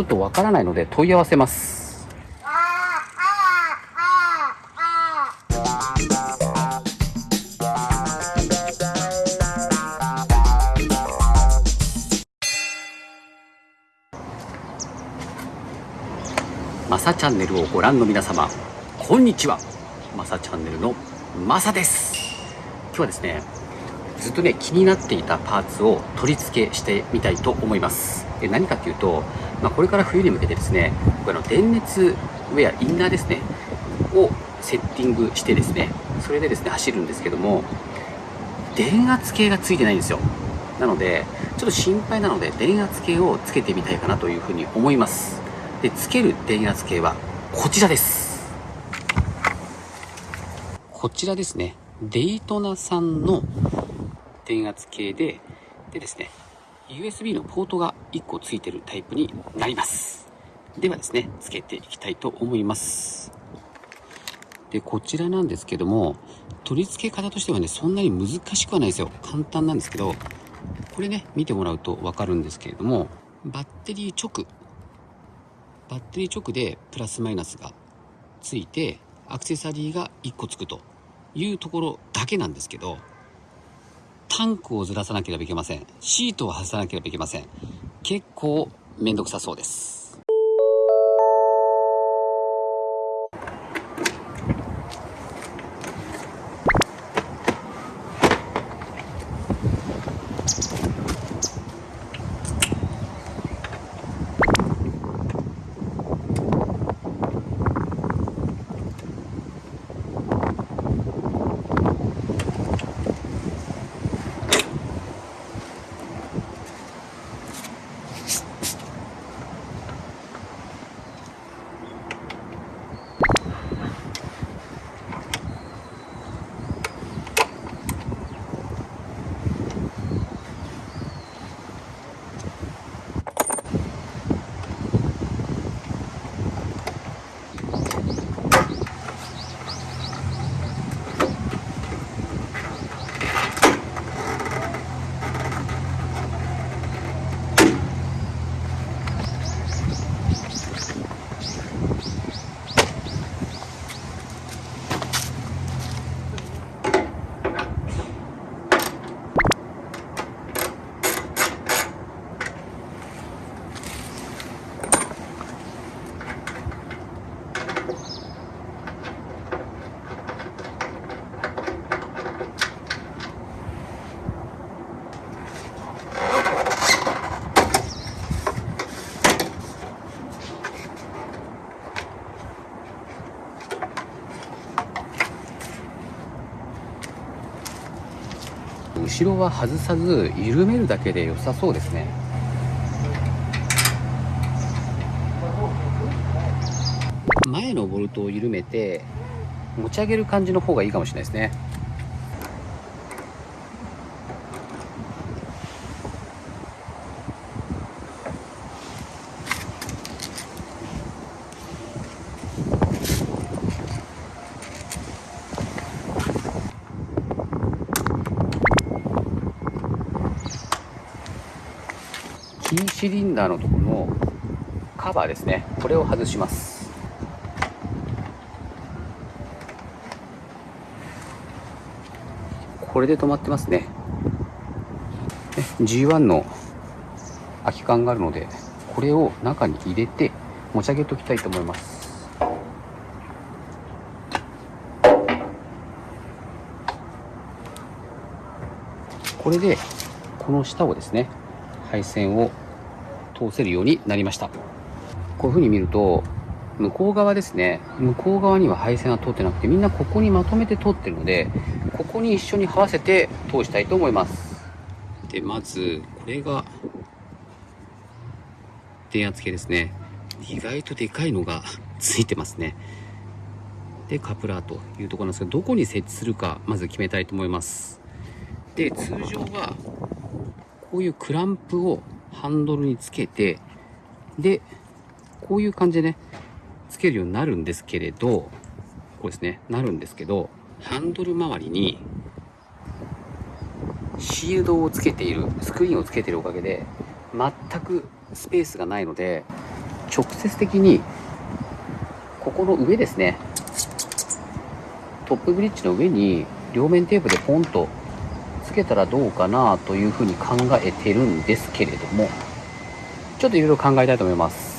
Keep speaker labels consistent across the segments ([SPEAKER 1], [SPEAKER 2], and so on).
[SPEAKER 1] ちょっとわからないので問い合わせます。マサチャンネルをご覧の皆様こんにちは。マサチャンネルのマサです。今日はですねずっとね気になっていたパーツを取り付けしてみたいと思います。え何かっていうと、まあ、これから冬に向けてですね僕あの電熱ウェアインナーですねをセッティングしてですねそれでですね走るんですけども電圧計がついてないんですよ。なのでちょっと心配なので電圧計をつけてみたいかなというふうに思います。でつける電圧計はこちらです。こちらですねデイトナさんの電圧計ででですね USB のポートが1個ついてるタイプになります。ではですねつけていきたいと思います。でこちらなんですけども取り付け方としてはねそんなに難しくはないですよ。簡単なんですけどこれね見てもらうと分かるんですけれどもバッテリー直バッテリー直でプラスマイナスがついてアクセサリーが1個つくというところだけなんですけどタンクをずらさなければいけません。シートを外さなければいけません。結構めんどくさそうです。後ろは外さず緩めるだけで良さそうですね。前のボルトを緩めて持ち上げる感じの方がいいかもしれないですね。キーシリンダーのところのカバーですね。これを外します。これで止まってますね。G1 の空き缶があるのでこれを中に入れて持ち上げておきたいと思います。これでこの下をですね配線を通せるようになりました。こういう風に見ると向こう側ですね。向こう側には配線は通ってなくてみんなここにまとめて通ってるのでここに一緒に合わせて通したいと思います。でまずこれが電圧計ですね。意外とでかいのが ついてますね。でカプラーというところなんですけどどこに設置するかまず決めたいと思います。で通常はこういうクランプをハンドルにつけて、で、こういう感じでね、つけるようになるんですけれど、こうですね、なるんですけど、ハンドル周りに、シールドをつけている、スクリーンをつけているおかげで、全くスペースがないので、直接的にここの上ですねトップブリッジの上に両面テープでポンとつけたらどうかなというふうに考えてるんですけれどもちょっといろいろ考えたいと思います。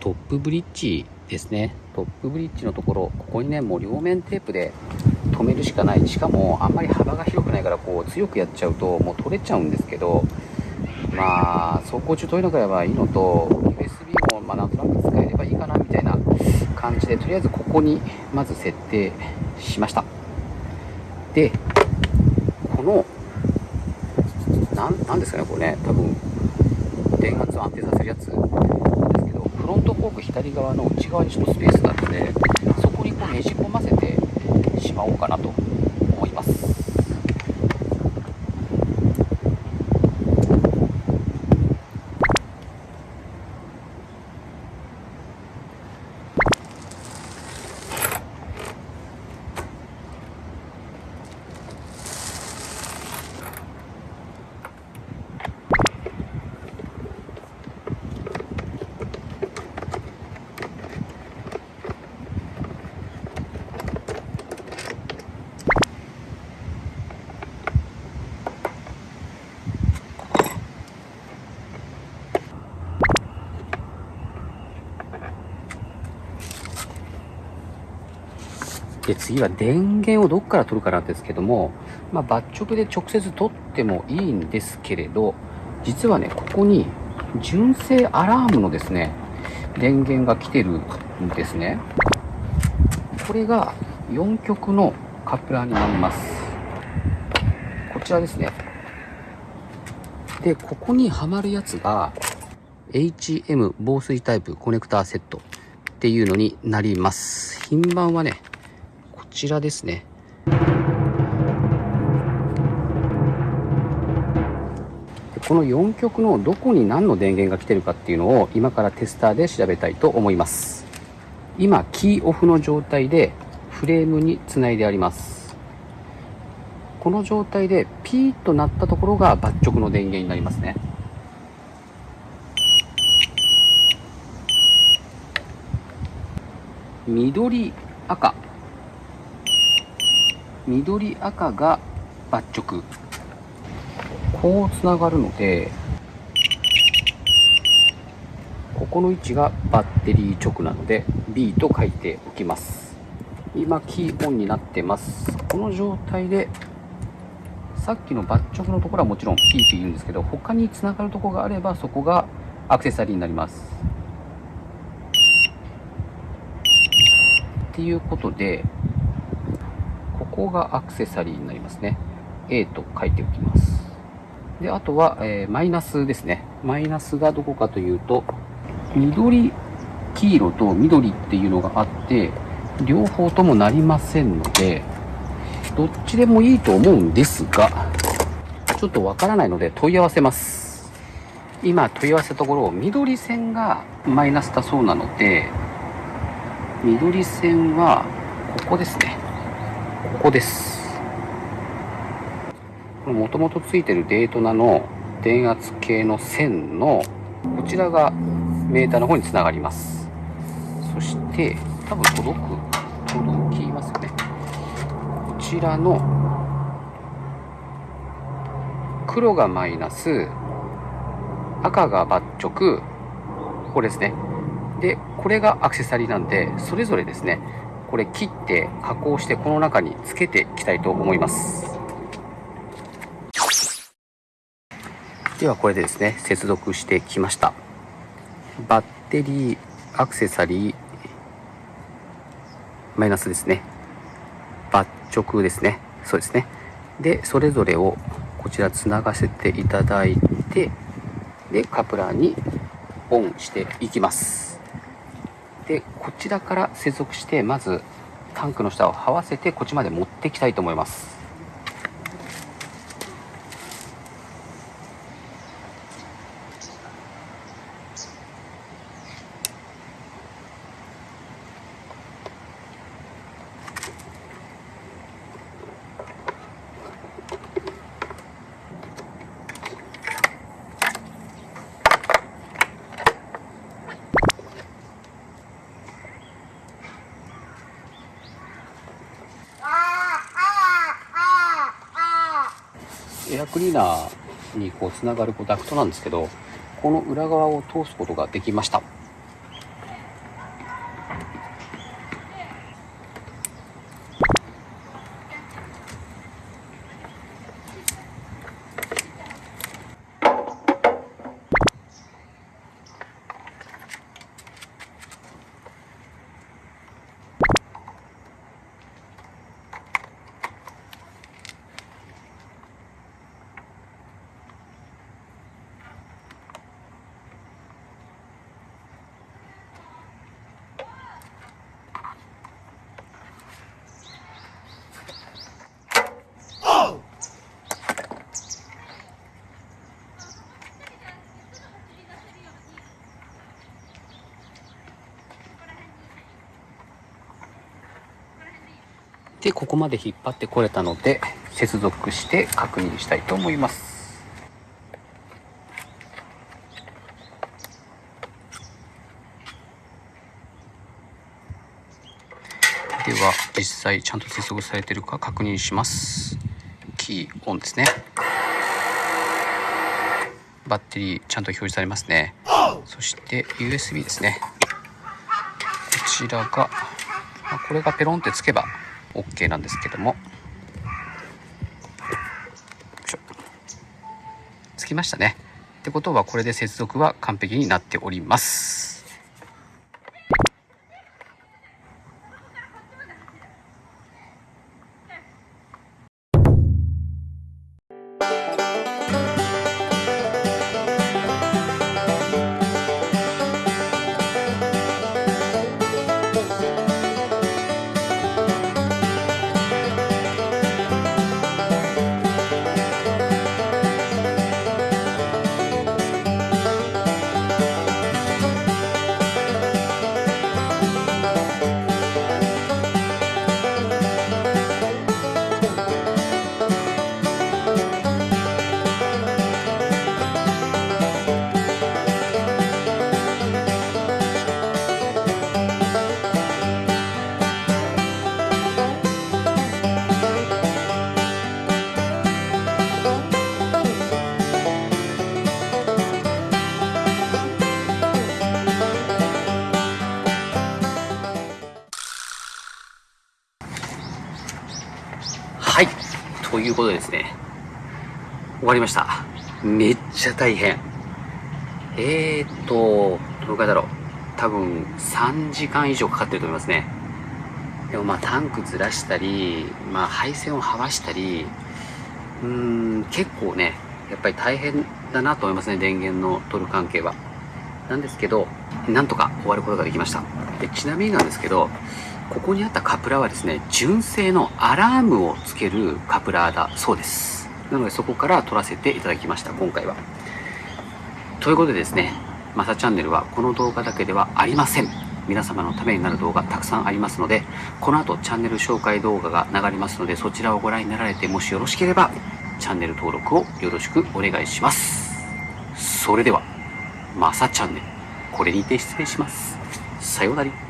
[SPEAKER 1] トップブリッジですね。トップブリッジのところここにねもう両面テープで止めるしかない。しかもあんまり幅が広くないからこう強くやっちゃうともう取れちゃうんですけどまあ走行中遠いのからばいいのと USB もまあなんとなく使えればいいかなみたいな感じでとりあえずここにまず設定しました。でこのなんですかねこれね。多分電圧を安定させるやつなんですけどフロントフォーク左側の内側にちょっとスペースがあるのでそこにこうねじ込ませてしまおうかなと思いますで次は電源をどこから取るかなんですけども、まあ、抜直で直接取ってもいいんですけれど実はねここに純正アラームのですね電源が来てるんですね。これが4極のカップラーになります。こちらですね。でここにはまるやつが HM 防水タイプコネクターセットっていうのになります。品番はねちらですね。この4極のどこに何の電源が来てるかっていうのを今からテスターで調べたいと思います。今キーオフの状態でフレームにつないであります。この状態でピーッと鳴ったところが抜直の電源になりますね。緑赤。緑赤が抜直。こうつながるのでここの位置がバッテリー直なので B と書いておきます。今キーオンになってます。この状態でさっきの抜直のところはもちろんピーって言うんですけど他につながるところがあればそこがアクセサリーになります。っていうことでここがアクセサリーになりますね。A と書いておきます。で、あとは、えー、マイナスですね。マイナスがどこかというと、緑、黄色と緑っていうのがあって、両方ともなりませんので、どっちでもいいと思うんですが、ちょっとわからないので問い合わせます。今問い合わせたところ、緑線がマイナスだそうなので、緑線はここですね。ここです。もともとついてるデートナの電圧計の線のこちらがメーターの方につながります。そして多分届く届きますよね。こちらの黒がマイナス赤が抜直これですね。でこれがアクセサリーなんでそれぞれですね。これ切って加工してこの中につけていきたいと思います。ではこれでですね接続してきました。バッテリーアクセサリーマイナスですね。抜直ですね。そうですね。でそれぞれをこちらつながせていただいてでカプラーにオンしていきます。でこちらから接続してまずタンクの下を這わせてこっちまで持ってきたいと思います。エアクリーナーにこうつながるこうダクトなんですけどこの裏側を通すことができました。で、ここまで引っ張ってこれたので、接続して確認したいと思います。では、実際ちゃんと接続されてるか確認します。キーオンですね。バッテリーちゃんと表示されますね。そして USB ですね。こちらが、これがペロンってつけば OK なんですけども。つきましたね。ってことはこれで接続は完璧になっております。ということですね。終わりました。めっちゃ大変。えーっと、どのくらいだろう。多分3時間以上かかってると思いますね。でもまあタンクずらしたり、まあ配線をはわしたり、うーん、結構ね、やっぱり大変だなと思いますね、電源の取る関係は。なんですけど、なんとか終わることができました。でちなみになんですけど、ここにあったカプラーはですね、純正のアラームをつけるカプラーだそうです。なのでそこから撮らせていただきました、今回は。ということでですね、マサチャンネルはこの動画だけではありません。皆様のためになる動画たくさんありますので、この後チャンネル紹介動画が流れますので、そちらをご覧になられて、もしよろしければ、チャンネル登録をよろしくお願いします。それでは、マサチャンネル、これにて失礼します。さようなら。